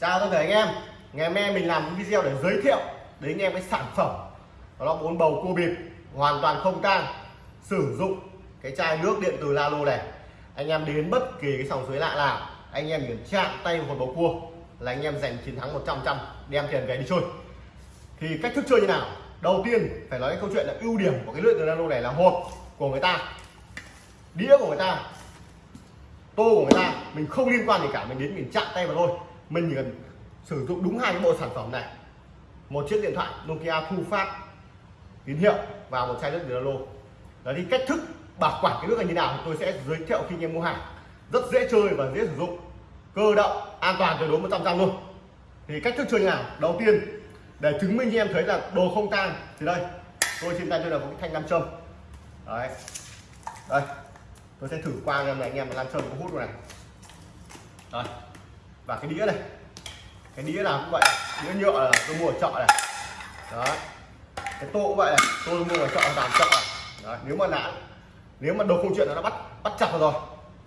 chào tất cả anh em. Ngày hôm nay mình làm một video để giới thiệu đến anh em cái sản phẩm. Đó là bốn bầu cua bịp, hoàn toàn không tang, sử dụng cái chai nước điện từ Lalo này. Anh em đến bất kỳ cái sòng suối lạ nào, anh em chỉ chạm tay một bầu cua là anh em giành chiến thắng 100 trăm đem tiền về đi chơi. Thì cách thức chơi như nào? Đầu tiên phải nói cái câu chuyện là ưu điểm của cái lưỡi từ Lalo này là hộp của người ta, đĩa của người ta, tô của người ta, mình không liên quan gì cả, mình đến mình chạm tay vào thôi mình chỉ cần sử dụng đúng hai cái bộ sản phẩm này. Một chiếc điện thoại Nokia thu phát, tín hiệu và một chai nước từ Lalo. Đấy, thì cách thức bảo quản cái nước này như nào thì tôi sẽ giới thiệu khi anh em mua hàng. Rất dễ chơi và dễ sử dụng, cơ động, an toàn tuyệt đối 100 trăm luôn. Thì cách thức chơi như nào? Đầu tiên, để chứng minh cho em thấy là đồ không tan, thì đây, tôi trên tay tôi là một cái thanh nam châm. Đấy. Đây, tôi sẽ thử qua cho anh em nam châm có hút này. Đấy và cái đĩa này, cái đĩa nào cũng vậy, đĩa nhựa là tôi mua ở chợ này. Đó cái tô cũng vậy này, tôi mua ở chợ, làm chợ này. Đó. nếu mà đã nếu mà đồ không chuyện là nó bắt bắt chặt rồi.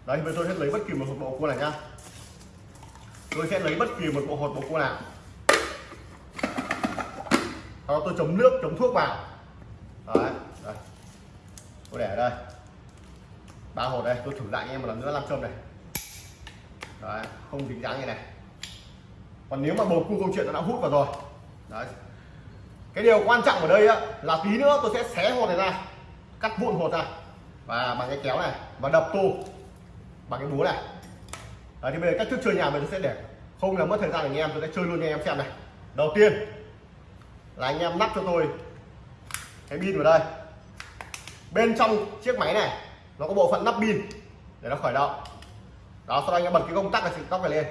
Đấy bây tôi sẽ lấy bất kỳ một hộp bộ cua này nhá. Tôi sẽ lấy bất kỳ một bộ hột bộ cua nào. Sau đó tôi chấm nước, chấm thuốc vào. Đấy, đây. tôi để ở đây. Ba hột đây, tôi thử lại anh em một lần nữa, làm châm này đấy không dính dáng như này. Còn nếu mà bầu cua câu chuyện nó đã hút vào rồi. Đấy. Cái điều quan trọng ở đây á, là tí nữa tôi sẽ xé hột này ra cắt vụn hột ra và bằng cái kéo này và đập tô bằng cái búa này. Đấy, thì bây giờ cách thức chơi nhà mình sẽ để không là mất thời gian anh em tôi sẽ chơi luôn cho anh em xem này. Đầu tiên là anh em lắp cho tôi cái pin vào đây. Bên trong chiếc máy này nó có bộ phận lắp pin để nó khởi động đó, sau đó anh em bật cái công tắc là tóc này lên.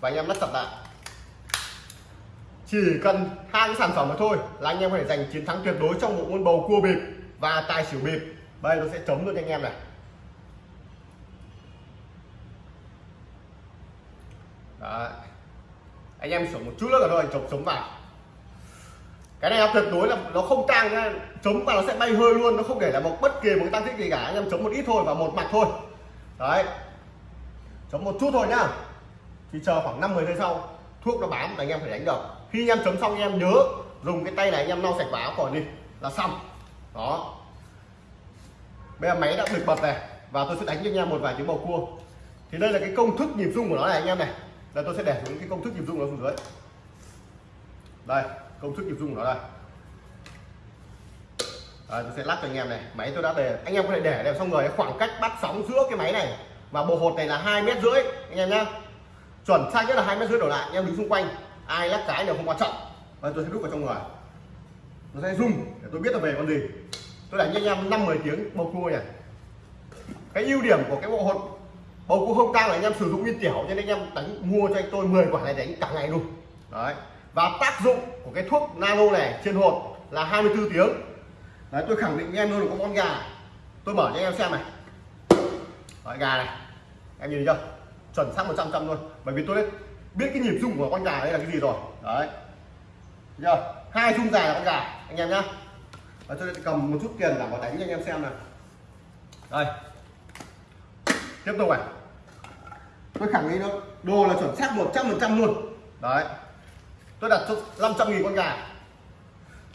Và anh em lắp sập lại. Chỉ cần hai cái sản phẩm mà thôi là anh em có thể giành chiến thắng tuyệt đối trong bộ môn bầu cua bịp và tài xỉu bịp. Đây, nó sẽ chống luôn cho anh em này. Đấy. anh em sửa một chút nữa rồi chống chống vào. Cái này nó tuyệt đối là nó không tăng chống chấm nó sẽ bay hơi luôn, nó không để là một bất kỳ một cái tăng tích gì cả. Anh em chống một ít thôi và một mặt thôi. Đấy chấm một chút thôi nhá. Thì chờ khoảng 5 10 giây sau thuốc nó bám là anh em phải đánh được. Khi anh em chấm xong anh em nhớ dùng cái tay này anh em lau sạch vào áo khỏi đi là xong. Đó. Bây giờ máy đã được bật này và tôi sẽ đánh cho anh em một vài tiếng bầu cua. Thì đây là cái công thức nhịp rung của nó này anh em này. Là tôi sẽ để xuống cái công thức nhịp rung nó xuống dưới. Đây công thức nhịp rung của nó đây. À, tôi sẽ lắc cho anh em này. Máy tôi đã về, anh em có thể để đẹp xong rồi khoảng cách bắt sóng giữa cái máy này và bộ hột này là hai mét rưỡi anh em nhá. Chuẩn sai nhất là hai mét rưỡi đổ lại anh em đứng xung quanh. Ai lắc cái đều không quan trọng. Và tôi sẽ đút vào trong người. Nó sẽ rung để tôi biết là về con gì. Tôi đánh cho anh em năm mười tiếng bầu cua này cái ưu điểm của cái bộ hột bầu cua không tang là anh em sử dụng nguyên tiểu cho nên anh em đánh mua cho anh tôi 10 quả này đánh cả ngày luôn. Đấy. Và tác dụng của cái thuốc nano này trên hột là 24 tiếng. Đấy tôi khẳng định với em luôn là có con gà. Tôi mở cho anh em xem này. Đấy, gà này em nhìn thấy chưa? Chuẩn xác 100 trăm luôn. Bởi vì tôi biết biết cái nhịp rung của con gà đây là cái gì rồi. Đấy. Chưa? Hai rung dài là con gà. Anh em nhá. Và tôi sẽ cầm một chút tiền giả vào đánh cho anh em xem này đây. Tiếp tục này. Tôi khẳng định đâu đồ là chuẩn xác 100 phần trăm luôn. Đấy. Tôi đặt cho 500 nghìn con gà.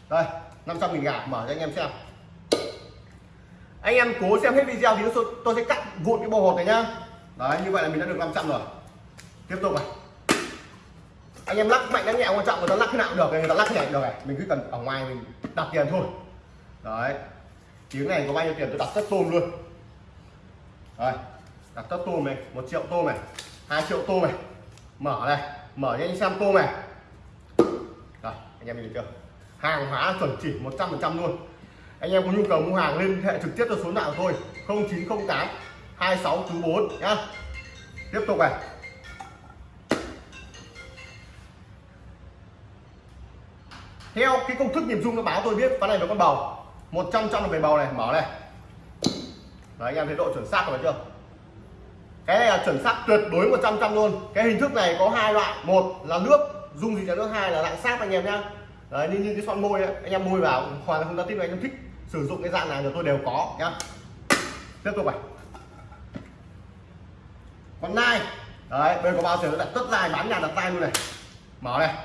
Đây 500 nghìn gà mở cho anh em xem. Anh em cố xem hết video thì tôi, tôi sẽ cắt vụn cái bầu hột này nhá đấy, như vậy là mình đã được 500 rồi. Tiếp tục này. Anh em lắc mạnh lắc nhẹ, quan trọng người ta lắc thế nào cũng được, người ta lắc thế này được này. Mình cứ cần ở ngoài mình đặt tiền thôi. Đấy. Tiếng này có bao nhiêu tiền? Tôi đặt tất tôm luôn. Rồi đặt tất tôm này, một triệu tôm này, hai triệu tôm này. Mở này, mở cho anh xem tôm này. Rồi, anh em nhìn chưa? Hàng hóa chuẩn chỉ 100 phần trăm luôn. Anh em có nhu cầu mua hàng liên hệ trực tiếp cho số nào thôi 0908 26 chú 4 nhá. Tiếp tục này. Theo cái công thức nhịp rung nó báo tôi biết ván này nó con bầu. 100 trăm là về bầu này mở này. Đấy anh em thấy độ chuẩn xác rồi chưa? Cái này là chuẩn xác tuyệt đối 100 trăm luôn. Cái hình thức này có hai loại một là nước dung dịch là nước hai là dạng sáp anh em nhá. Đấy như, như cái son môi ấy, anh em môi vào hoàn toàn không ra tin anh em thích sử dụng cái dạng này là tôi đều có nhá. Tiếp tục này con nai đấy, bên có bao giờ nó đặt tất dài, bán nhà đặt tay luôn này. Mở này.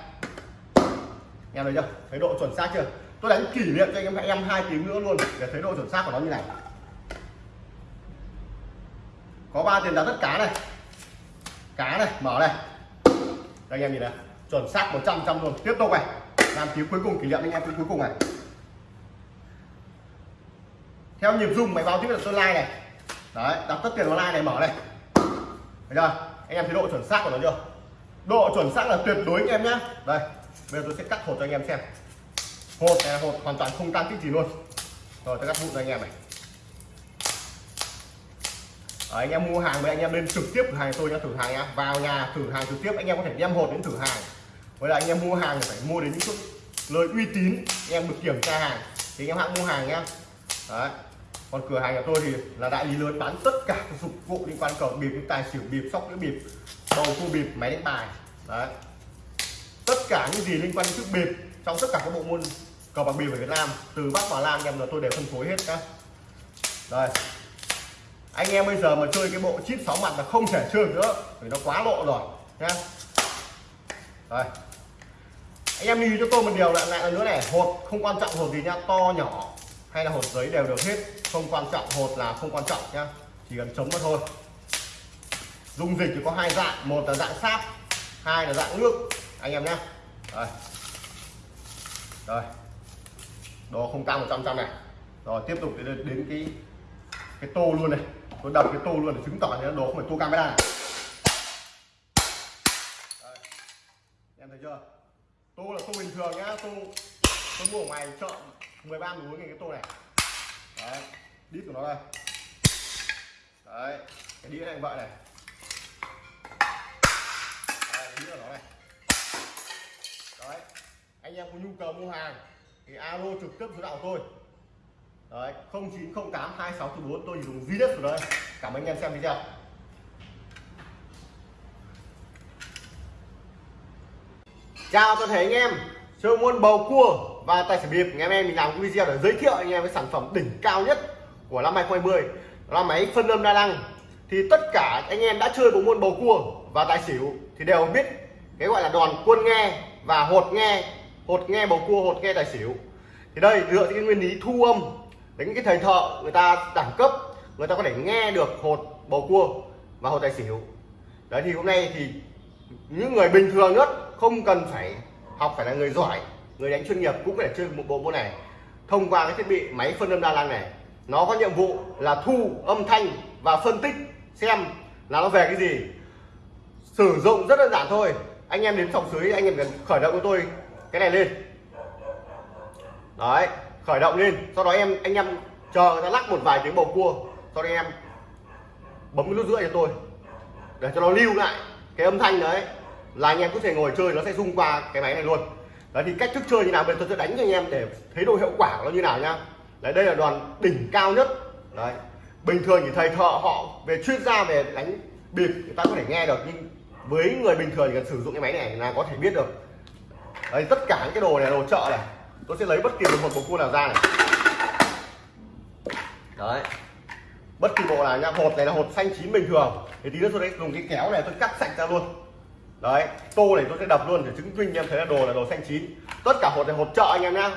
Em thấy chưa? Thấy độ chuẩn xác chưa? Tôi đánh kỷ niệm cho anh em em hai tiếng nữa luôn, để thấy độ chuẩn xác của nó như này. Có ba tiền đặt tất cá này. Cá này, mở này. Đây, anh em nhìn này. Chuẩn xác 100 trăm luôn. Tiếp tục này. Làm tiếng cuối cùng, kỷ niệm anh em cuối cùng này. Theo nhịp rung máy báo tiếp là tôi like này. Đấy, đặt tất tiền vào like này, mở này thấy chưa? Anh em thấy độ chuẩn xác của nó chưa? Độ chuẩn xác là tuyệt đối anh em nhá. Đây, bây giờ tôi sẽ cắt hột cho anh em xem. Hột này là hột hoàn toàn không tan tích gì luôn. Rồi, tôi cắt vụn cho anh em này. À anh em mua hàng với anh em lên trực tiếp cửa hàng tôi nhá, thử hàng nhá. Vào nhà thử hàng trực tiếp, anh em có thể đem hột đến thử hàng. Với lại anh em mua hàng thì phải mua đến những chỗ nơi uy tín, anh em được kiểm tra hàng. Thì anh em hãng mua hàng nhá. Đấy còn cửa hàng của tôi thì là đại lý lớn, bán tất cả các dụng cụ liên quan cờ bịp, tài xỉu bịp, sóc đĩa bịp, bầu cua bịp, máy đánh bài, đấy. Tất cả những gì liên quan đến chiếc bịp trong tất cả các bộ môn cờ bạc bịp ở Việt Nam, từ Bắc vào Nam, em là tôi đều phân phối hết các đây anh em bây giờ mà chơi cái bộ chip sáu mặt là không thể chơi nữa vì nó quá lộ rồi, nhá. Đây anh em lưu cho tôi một điều lại lại nữa này hột không quan trọng hột gì nhá, to nhỏ hay là hột giấy đều được hết. Không quan trọng hột là không quan trọng nhá. Chỉ cần chống mà thôi. Dung dịch thì có hai dạng một là dạng sáp hai là dạng nước. Anh em nhé đây. Rồi đồ không cao 100 trăm này. Rồi tiếp tục đến, đến cái cái tô luôn này. Tôi đập cái tô luôn để chứng tỏ là đồ không phải tô camera này. Đây. em thấy chưa? Tô là tô bình thường nhá tô tôi mua ở ngoài chợ. 13 muối cái tô này đấy đít của nó đây đấy cái đĩa này vậy này đấy, đĩa của nó này đấy anh em có nhu cầu mua hàng thì alo trực tiếp số đạo tôi đấy 0908 2644 tôi chỉ dùng duy nhất của đây cảm ơn anh em xem video chào toàn thể anh em chơi môn bầu cua và tài xỉu bịp ngày hôm nay mình làm cái video để giới thiệu anh em cái sản phẩm đỉnh cao nhất của năm 2020 đó là máy phân âm đa năng. Thì tất cả anh em đã chơi bộ môn bầu cua và tài xỉu thì đều biết cái gọi là đòn quân nghe và hột nghe hột nghe bầu cua, hột nghe tài xỉu. Thì đây dựa trên cái nguyên lý thu âm đến cái thầy thợ người ta đẳng cấp, người ta có thể nghe được hột bầu cua và hột tài xỉu. Đấy, thì hôm nay thì những người bình thường nhất không cần phải học, phải là người giỏi người đánh chuyên nghiệp cũng có thể chơi một bộ môn này. Thông qua cái thiết bị máy phân âm đa năng này, nó có nhiệm vụ là thu âm thanh và phân tích xem là nó về cái gì. Sử dụng rất đơn giản thôi. Anh em đến phòng dưới anh em cần khởi động của tôi cái này lên. Đấy, khởi động lên. Sau đó em, anh em chờ người ta lắc một vài tiếng bầu cua. Sau đó em bấm cái nút rưỡi cho tôi. Để cho nó lưu lại cái âm thanh đấy. Là anh em có thể ngồi chơi, nó sẽ rung qua cái máy này luôn đấy, thì cách thức chơi như nào? Bây giờ tôi sẽ đánh cho anh em để thấy độ hiệu quả của nó như nào nhá đấy, đây là đoàn đỉnh cao nhất. Đấy, bình thường thì thầy thợ họ về chuyên gia về đánh bịp người ta có thể nghe được, nhưng với người bình thường thì cần sử dụng cái máy này là có thể biết được. Đấy, tất cả những cái đồ này, đồ chợ này, tôi sẽ lấy bất kỳ một bộ cua nào ra này. Đấy, bất kỳ bộ nào nha. Hột này là hột xanh chín bình thường. Thì tí nữa tôi sẽ dùng cái kéo này tôi cắt sạch ra luôn đấy tô này tôi sẽ đập luôn để chứng minh em thấy là đồ là đồ xanh chín. Tất cả hột này hột chợ anh em nhá.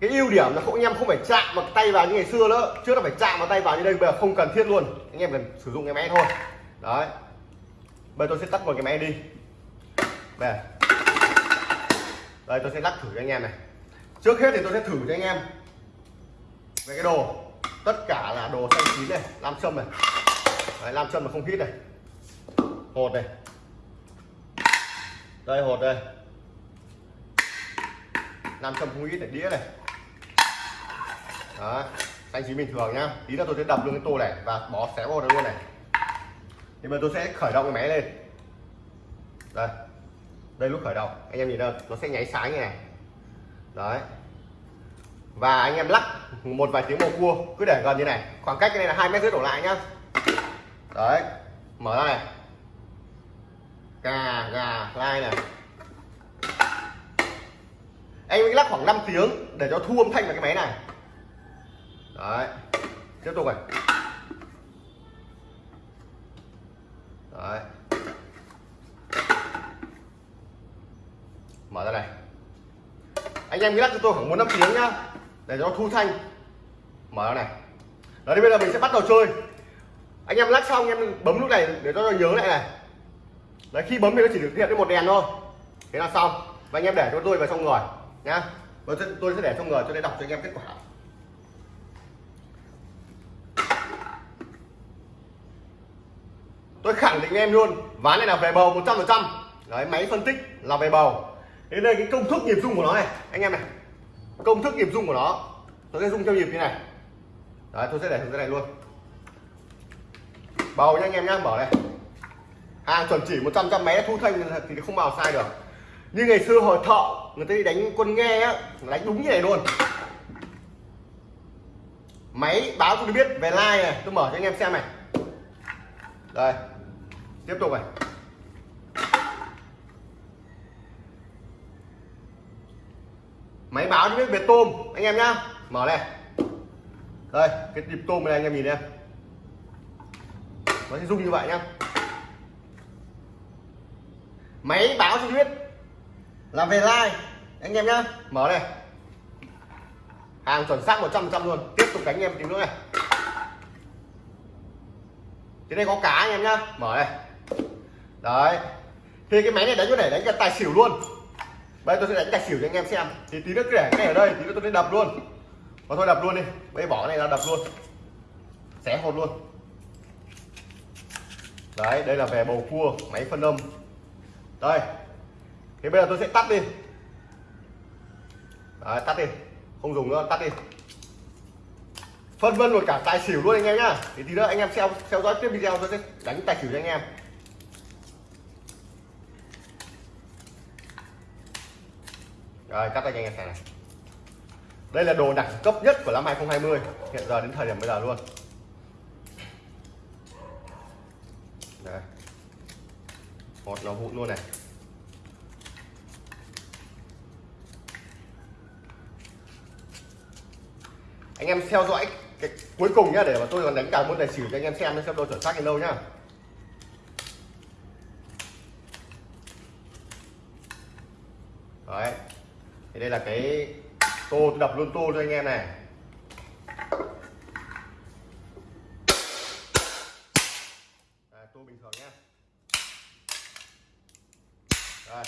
Cái ưu điểm là không anh em không phải chạm vào tay vào như ngày xưa nữa. Trước là phải chạm vào tay vào như đây bây giờ không cần thiết luôn. Anh em cần sử dụng cái máy thôi. Đấy. Bây giờ tôi sẽ tắt một cái máy đi. Về đây tôi sẽ lắc thử cho anh em này. Trước hết thì tôi sẽ thử cho anh em về cái đồ. Tất cả là đồ xanh chín này nam châm này. Đấy, nam châm mà không hít này. Hột này đây, hột đây. Nam châm không ít này đĩa này. Đó xanh chín bình thường nhá. Tí nữa tôi sẽ đập luôn cái tô này và bỏ xé vào đây luôn này. Thì bây giờ tôi sẽ khởi động cái máy lên. Đây. Đây lúc khởi động, anh em nhìn đâu, nó sẽ nháy sáng như này. Đấy. Và anh em lắc một vài tiếng bầu cua, cứ để gần như này. Khoảng cách cái này là hai mét rưỡi đổ lại nhá. Đấy. Mở ra này gà gà lai này? Anh lắc khoảng 5 tiếng để cho thu âm thanh vào cái máy này. Đấy, tiếp tục này. Đấy. Mở ra này. Anh em lắc cho tôi khoảng 4 năm tiếng nhá, để cho thu thanh. Mở ra này. Đấy bây giờ mình sẽ bắt đầu chơi. Anh em lắc xong em bấm lúc này để cho nhớ lại này đấy, khi bấm thì nó chỉ được hiện cái một đèn thôi. Thế là xong. Và anh em để cho tôi vào trong người nhá. Và tôi sẽ để trong người cho để đọc cho anh em kết quả. Tôi khẳng định em luôn, ván này là về bầu 100% đấy, máy phân tích là về bầu. Thế đây, cái công thức nhịp rung của nó này, anh em này. Công thức nhịp rung của nó, tôi sẽ rung theo nhịp như này. Đấy, tôi sẽ để thế này luôn. Bầu nha anh em nhá, mở này hàng chuẩn chỉ 100 trăm máy thu thanh thì không bao sai được. Như ngày xưa hồi thợ người ta đi đánh quân nghe á đánh đúng như này luôn. Máy báo tôi biết về like này, tôi mở cho anh em xem này. Đây, tiếp tục này. Máy báo cho biết về tôm, anh em nhá. Mở này. Đây, cái nhịp tôm này anh em nhìn em nó sẽ rung như vậy nhá máy báo cho biết là về like anh em nhá, mở này. Hàng chuẩn xác 100% luôn. Tiếp tục đánh em tí nữa này. Thế đây có cá anh em nhá, mở này. Đấy. Thì cái máy này đánh có thể đánh cả tài xỉu luôn. Bây tôi sẽ đánh tài xỉu cho anh em xem. Thì tí nữa để cái này ở đây, tí nữa tôi sẽ đập luôn. Và thôi đập luôn đi. Bây bỏ cái này ra đập luôn. Xé hột luôn. Đấy, đây là về bầu cua, máy phân âm đây. Thế bây giờ tôi sẽ tắt đi. Đấy, tắt đi. Không dùng nữa tắt đi. Phân vân rồi cả tài xỉu luôn anh em nhá. Thì tí nữa anh em xem theo dõi tiếp video tôi sẽ đánh tài xỉu cho anh em. Rồi cắt anh em xem này. Đây là đồ đẳng cấp nhất của năm 2020 hiện giờ đến thời điểm bây giờ luôn. Đây hột nó vụn luôn này. Anh em theo dõi cái cuối cùng nhá, để mà tôi còn đánh cả môn tài xỉu cho anh em xem xem độ chuẩn xác đến đâu nhá. Đấy. Thì đây là cái tô, tôi đập luôn tô cho anh em này đây, tô bình thường nhá đây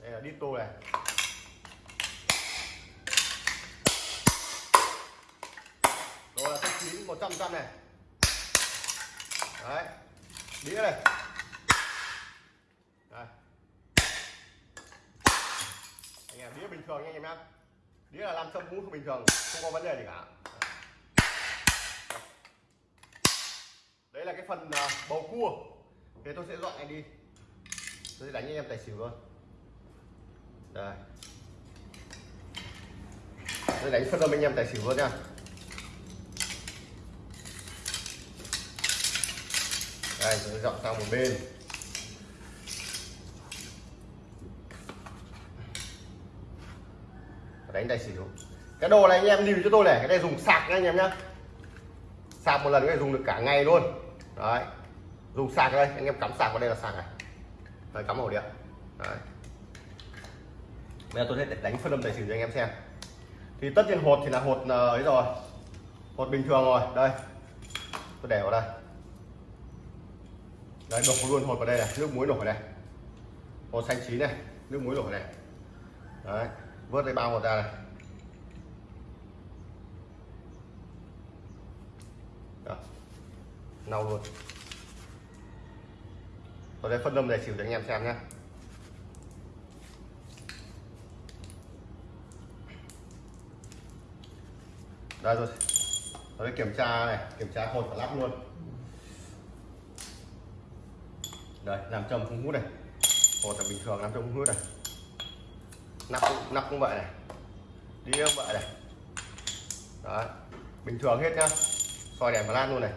đây là đít tô này đồ là thanh chín một trăm trăm này đấy đĩa này đây anh em đĩa bình thường nha anh em nhá sâm cũng bình thường, không có vấn đề gì cả. Đấy là cái phần à, bầu cua. Thì tôi sẽ dọn anh đi. Tôi sẽ đánh anh em tài xỉu luôn đây. Tôi đánh phân âm anh em tài xỉu luôn nha. Đây, tôi dọn sang một bên. Đánh tài xỉu cái đồ này anh em lưu cho tôi này cái này dùng sạc nha anh em nhá. Sạc một lần cái này dùng được cả ngày luôn. Đấy. Dùng sạc đây anh em cắm sạc vào đây là sạc này. Đấy, cắm ổ điện đấy. Bây giờ tôi sẽ đánh phân âm tài xỉu cho anh em xem. Thì tất nhiên hột thì là hột ờ, ấy rồi. Hột bình thường rồi. Đây. Tôi để vào đây. Đấy đổ luôn hột vào đây này. Nước muối đổ vào đây hột xanh chín này. Nước muối đổ vào đây đấy. Vớt cái bao hột ra này. Nâu luôn. Tôi đây phân âm để xỉu cho anh em xem nhé đây rồi. Tôi đây kiểm tra này kiểm tra hột và lắp luôn. Đây làm châm không hút này. Hột là bình thường làm châm không hút này. Nắp cũng, nắp cũng vậy này. Đi cũng vậy này. Đấy bình thường hết nhá. Soi đèn và lan luôn này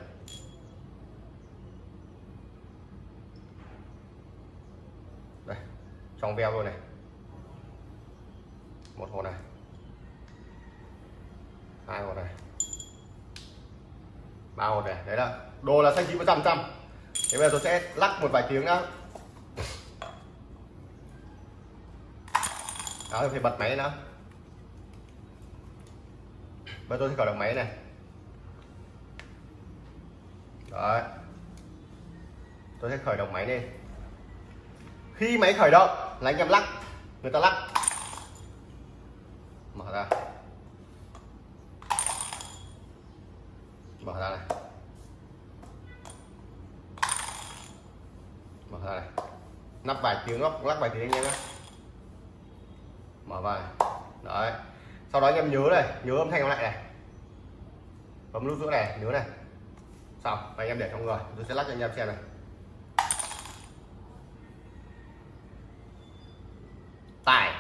đây trong veo luôn này. Một hột này. Hai hột này. Ba hột này. Đấy là đồ là xanh chín một trăm trăm. Thế bây giờ tôi sẽ lắc một vài tiếng nữa, đó thì phải bật máy nữa bây giờ tôi sẽ khởi động máy này. Đấy. Tôi sẽ khởi động máy lên. Khi máy khởi động là anh em lắc. Người ta lắc. Mở ra. Mở ra này. Mở ra này. Nắp vài tiếng lắc lắc vài tiếng anh em nhé. Mở vào này. đấy. Sau đó anh em nhớ này, nhớ âm thanh nó lại này. Bấm nút giữa này, nhớ này. Xong, và anh em để trong người. Tôi sẽ lắc cho anh em xem này tài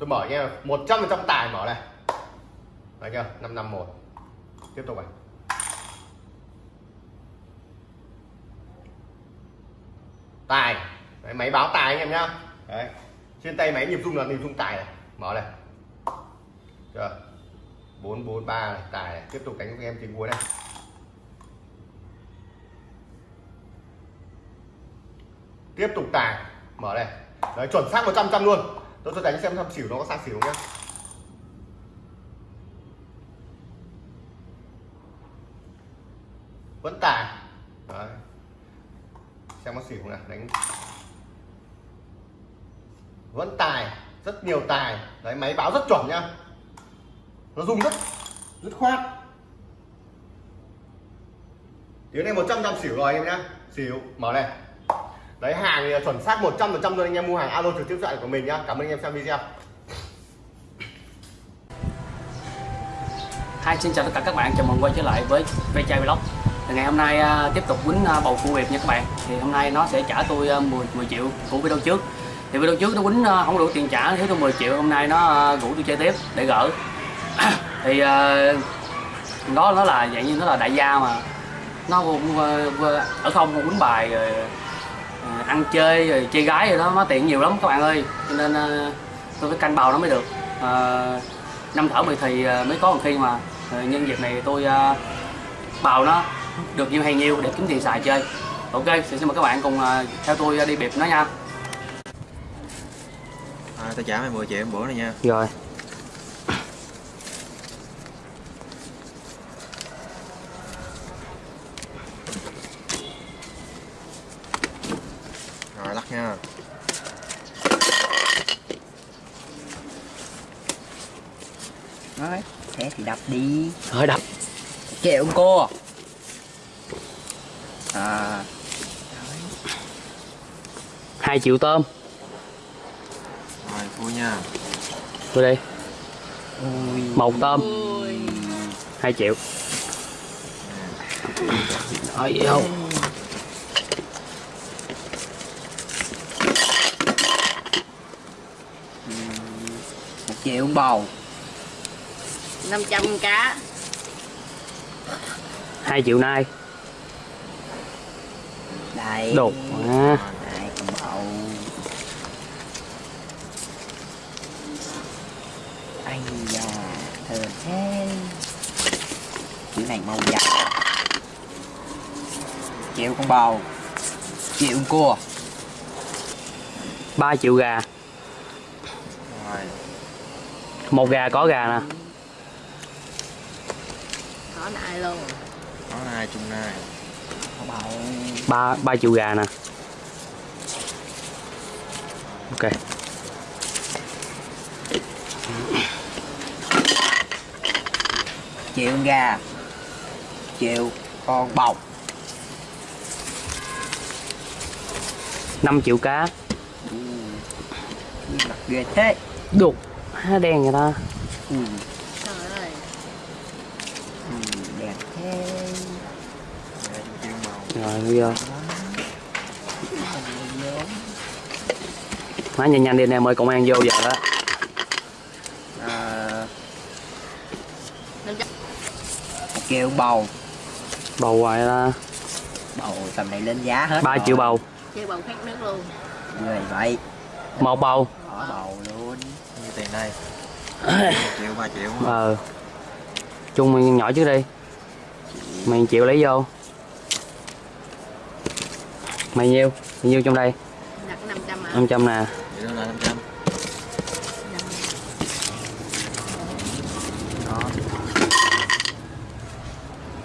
tôi mở nha một trăm phần trăm tài mở này. Thấy chưa? năm năm một. Tiếp tục này. Tài. Đấy, máy báo tài anh em nhá. Đấy. trên tay máy nhịp rung là nhịp rung tài này. Mở này. Chưa? bốn bốn ba này tài này. tiếp tục đánh với em tiếng cuối này tiếp tục tài. Mở này. Đấy chuẩn xác 100 trăm luôn tôi sẽ đánh xem thăm xỉu nó có sang xỉu không nhá. Vẫn tài. Đấy. xem có xỉu không nào, đánh. Vẫn tài, rất nhiều tài. Đấy, máy báo rất chuẩn nhá. Nó rung rất rất khoát. Tiếng này 100 trăm xỉu rồi anh em nhá. Xỉu, mở này đấy hàng thì là chuẩn xác 100% trăm luôn anh em mua hàng alo trực tiếp thoại của mình nhá. Cảm ơn anh em xem video. Hi, xin chào tất cả các bạn, chào mừng quay trở lại với Ve Chai Vlog. Thì Ngày hôm nay à, tiếp tục quýnh à, bầu cua Việt nha các bạn. Thì hôm nay nó sẽ trả tôi à, 10, 10 triệu của video trước. Thì video trước nó quýnh không đủ tiền trả, thiếu tôi 10 triệu. Hôm nay nó rủ tôi chơi tiếp để gỡ. Thì đó nó là dạng như nó là đại gia mà. Nó cũng ở không quýnh bài rồi ăn chơi rồi chơi gái rồi đó nó tiện nhiều lắm các bạn ơi. Cho nên à, tôi phải canh bầu nó mới được. À, năm thở mười thì à, mới có một khi mà à, nhân dịp này tôi à, bào nó được nhiều hay nhiều để kiếm tiền xài chơi. Ok thì xin mời các bạn cùng à, theo tôi đi bịp nó nha. À, tao trả mày 10 triệu bữa này nha. Rồi lắc nha Nói, thế thì đập đi. Thôi đập. Kẹo cô. À hai triệu tôm. Rồi vui nha. Tôi đi. Ui. Một tôm. Hai triệu. Rồi vô. Một triệu bầu 500 cá. Hai triệu nay Đây. Đột à, Đây con bầu. Ây da Thơm thế. Chữ này màu vàng Triệu con bầu. Triệu con cua. Ba triệu gà. Rồi. Một gà có gà nè có nại luôn. Có hai chung này Con bầu ba ba triệu gà nè. Ok. Triệu gà. Triệu con bầu 5 triệu cá. Mặt ghê thế. Đục. Há đen vậy ta? Ui, trời ơi ui, đẹp thế Hai chung chiên giờ má nhanh nhanh đi anh em ơi công an vô giờ đó. À, 500 một triệu bầu. Bầu hoài ta bầu tầm này lên giá hết 3 rồi. triệu bầu. Chơi bầu khác nước luôn. Người vậy. Một bầu. Bỏ bầu luôn. Như tiền đây 1 triệu 3 triệu. Ờ. Chung mày nhỏ trước đi. Mày chịu lấy vô mày nhiêu? Mày nhiêu trong đây? Đặt 500 à. 500 nè.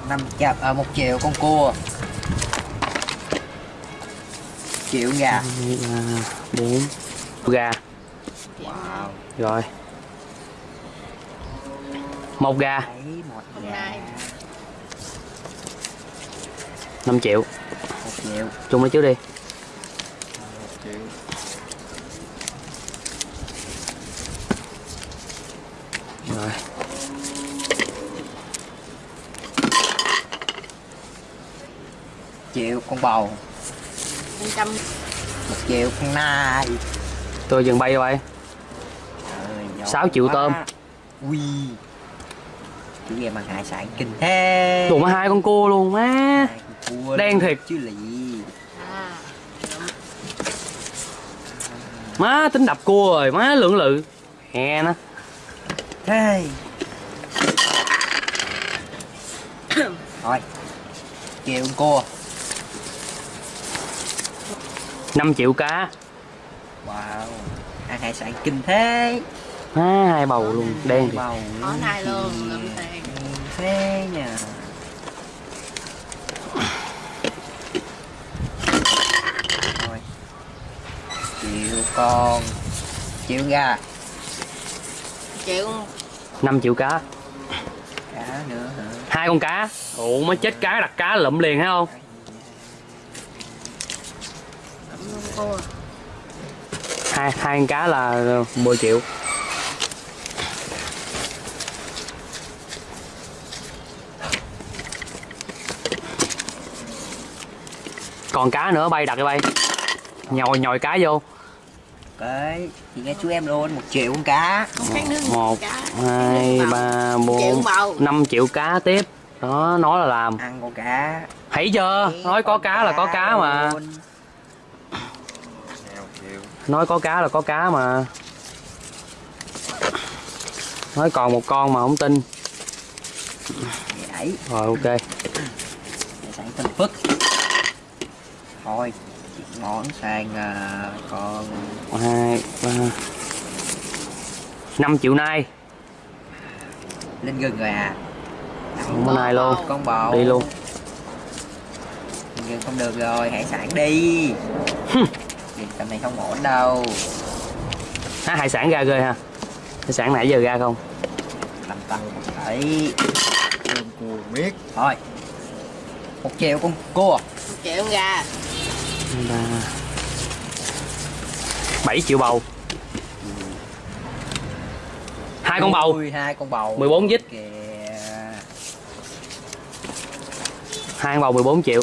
Năm chập ở à, một triệu con cua. Triệu gà. À, bốn. Gà. Wow. rồi. Một gà. Năm triệu triệu chung lấy trước đi. Rồi. Triệu con bầu. Năm trăm một triệu con nai. Tôi dừng bay giỏi Sáu triệu quá. tôm. ui chủ game bằng hải sản kinh thế. Mà hai con cua luôn má cua Đen thiệt. chứ lị à má tính đập cua rồi má lưỡng lự. Hè nó thế. Thôi triệu con cua. 5 triệu cá. Wow ăn hải sản kinh thế má hai bầu luôn đen thì bầu có này luôn lâm tiền thế nhờ. Thôi triệu con. Triệu gà. Triệu 5 triệu cá. Cá nữa hả? Hai con cá. Ủa mới chết cá đặt cá lụm liền thấy không? Năm hai hai con cá là 10 triệu còn cá nữa bay đặt đi bay. Nhồi nhồi cá vô. Cái thì nghe chú em luôn một triệu con cá. Không khác nước một cá hai ba triệu bốn năm triệu cá tiếp. Đó nói là làm. Ăn con cá. Thấy chưa? Nói có Con cá là có cá mà. luôn. nói có cá là có cá mà. Nói còn một con mà không tin. Rồi ok. Phức thôi. Món sang à, con hai ba. Năm triệu nay. Lên gừng rồi à? Không có này luôn. con bầu đi luôn. Gừng không được rồi hải sản đi. Việc tầm này không ổn đâu. À, hải sản ra ghê ha? Hải sản nãy giờ ra không? Làm tăng đấy cua miết. Thôi. Một triệu con cua. Một triệu gà ba. Bảy triệu bầu. Hai con bầu. Hai con bầu. 14 dít. hai con bầu 14 triệu.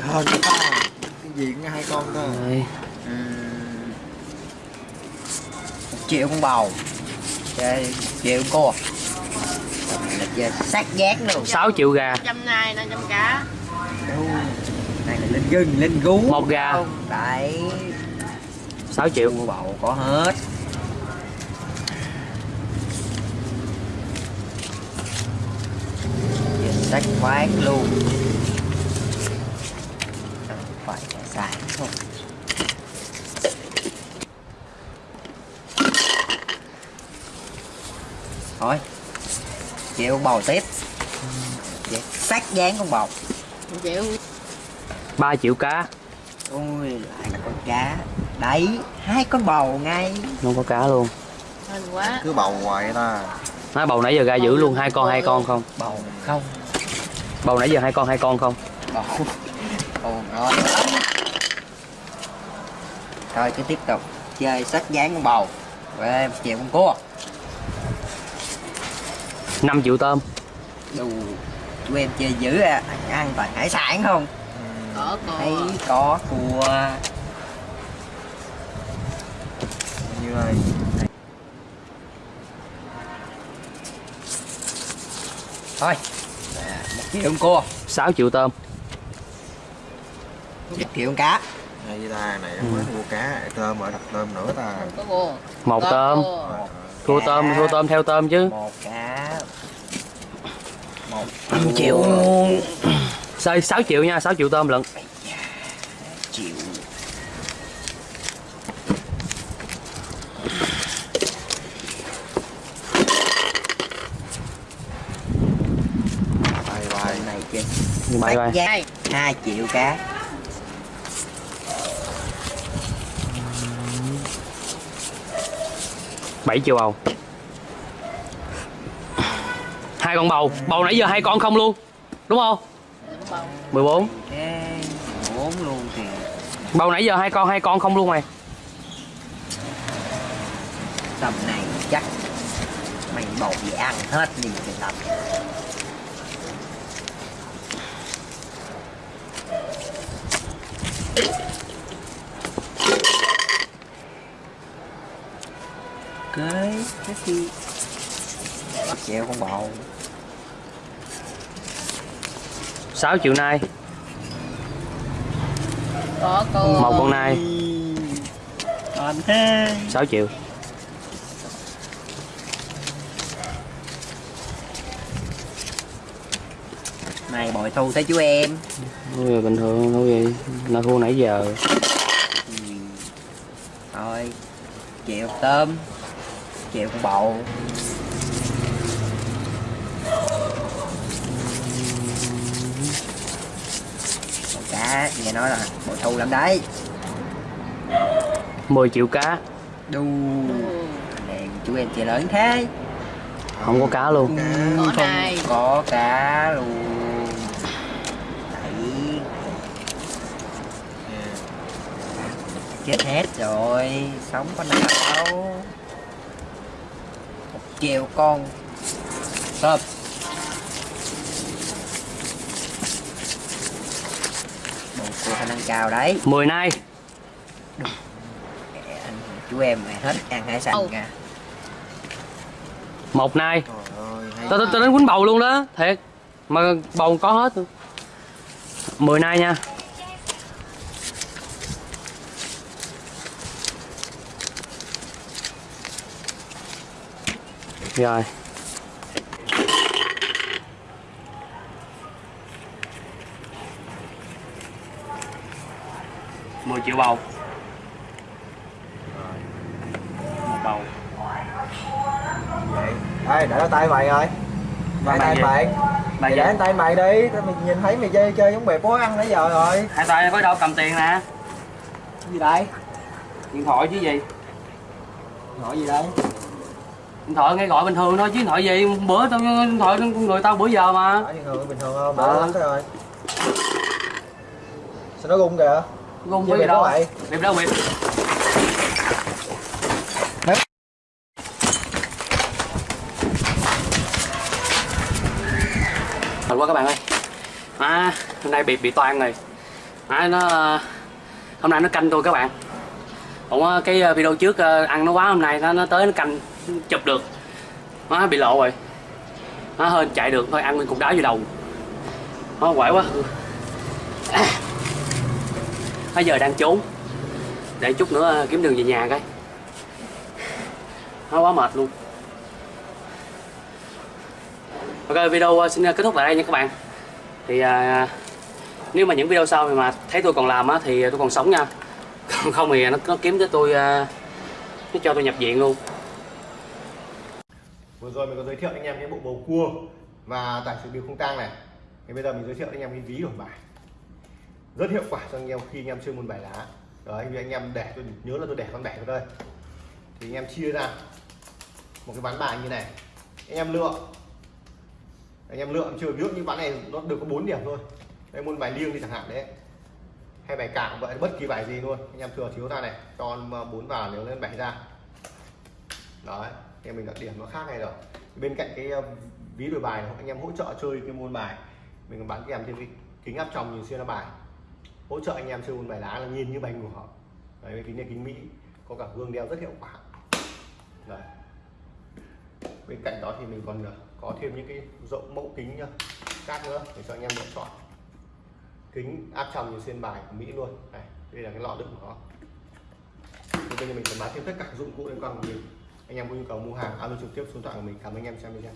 Hơn cái gì cũng hai con thôi. Một triệu con bầu. Chơi triệu con chơi sát giác luôn. 6 triệu gà. Trăm nay năm trăm cá. Đâu. này là lên gừng lên gú. Một gà. Không, đấy. 6 triệu. Cua bầu có hết. Giờ sách quán luôn. Không phải hải sản thôi chịu con bầu tiếp sát dán con bầu một triệu 3 triệu cá. Ôi lại là con cá. Đấy hai con bầu ngay. Không có cá luôn. Hên quá. Cứ bầu hoài ta. Nói bầu nãy giờ ra giữ luôn hai con hai con không? Bầu không. Bầu nãy giờ hai con hai con không? Bầu. Bầu ngon lắm thôi cứ tiếp tục chơi sách dán con bầu. Về triệu con cua 5 triệu tôm. Đủ chú em chơi dữ à ăn toàn hải sản không? Có thấy cua có cua như này thôi một triệu con cua. 6 triệu tôm. Một triệu con cá. Hay ta này mới mua cá tôm ở đặt tôm nữa ta. Không có cua. Một tôm. cua. Tôm thua tôm theo tôm chứ. Một cá 5 triệu luôn Rồi 6 triệu nha 6 triệu tôm lận Triệu Bye bye. bài. 2 triệu cá bảy triệu bầu hai con bầu. Bầu nãy giờ hai con không luôn. Đúng không? 14 bốn. Luôn kìa bầu nãy giờ hai con hai con không luôn mày. Tầm này chắc mày bầu gì ăn hết đi cái tầm. Cái cái gì treo con bầu. 6 triệu nai Có cô. một con nai. còn thế. 6 triệu này bội thu tới chú em. Ôi, bình thường đâu gì là thu nãy giờ. Ừ. thôi triệu tôm triệu con bầu Con cá nghe nói là bội thu lắm đấy. 10 triệu cá. Đu. Này chú em chơi lớn thế. Không có cá luôn. Ừ, Có không này. có cá luôn. Đấy. Chết hết rồi. Sống có nào đâu. Một triệu con. Tôm bộ cô khả năng cao đấy. 10 nai anh chú em mày hết ăn hải sản Ồ. kìa một nai Trời ơi, hay tao tao đến quýnh bầu luôn đó. Thiệt. Mà bầu có hết luôn. 10 nai nha. Rồi mười triệu bầu. Một bầu. Ê, để đó tay mày rồi mày tay mày Mày. Để tay mày đi Tao mày nhìn thấy mày chơi chơi giống bè bó ăn nãy giờ rồi. Hai tay có đâu cầm tiền nè. Gì đây? điện thoại chứ gì? Hỏi gì đây? điện thoại nghe gọi bình thường thôi chứ điện thoại gì? Bữa tao điện thoại người tao bữa giờ mà. Như người bình thường không? Lắm thế rồi. Sao nó rung kìa? Chơi với gì đâu vậy? bịp đâu bịp Thật quá các bạn ơi. À, hôm nay bị bị toan rồi. À, nó hôm nay nó canh tôi các bạn. Ủa, cái ờ, video trước ờ, ăn nó quá hôm nay nó nó tới nó canh chụp được. Nó bị lộ rồi. Nó hơi chạy được thôi ăn nguyên cục đá vô đầu. Nó quậy quá bây giờ đang trốn. Để chút nữa ờ, kiếm đường về nhà cái nó quá mệt luôn. Ok video ờ, xin ờ, kết thúc tại đây nha các bạn. Thì à, nếu mà những video sau mà thấy tôi còn làm á thì tôi còn sống nha. Còn không thì nó, nó kiếm tới tôi à, nó cho tôi nhập viện luôn. Vừa rồi mình có giới thiệu anh em cái bộ bầu cua và tài xỉu điều không tang này. Thì bây giờ mình giới thiệu anh em cái ví đổi bài rất hiệu quả cho anh em khi anh em chơi môn bài lá. Đấy vì anh em để tôi nhớ là tôi để con bẻ vào đây. Thì anh em chia ra một cái ván bài như này. Anh em lựa. Anh em lựa chưa ví dụ như ván này nó được có 4 điểm thôi. Đây môn bài liêng đi chẳng hạn đấy. Hay bài cạo vậy bất kỳ bài gì luôn. Anh em thừa thiếu ra này cho ờ, bốn vào nếu lên bảy ra. Đấy thì mình đặt điểm nó khác này rồi. Bên cạnh cái ờ, ví đổi bài này, anh em hỗ trợ chơi cái môn bài. Mình còn bán kèm thêm cái kính áp tròng nhìn xuyên là bài hỗ trợ anh em chơi môn bài lá là nhìn như bánh của họ. Đấy kính này kính mỹ, có cả gương đeo rất hiệu quả. Đấy. Bên cạnh đó thì mình còn ờ, có thêm những cái rộng mẫu kính nhá khác nữa để cho anh em lựa chọn. Kính áp tròng như xuyên bài của mỹ luôn. Này, đây là cái lọ đựng của nó thì bây giờ mình sẽ bán thêm tất cả dụng cụ liên quan của mình. Anh em có nhu cầu mua hàng, alo trực tiếp số điện thoại của mình. Cảm ơn anh em xem video.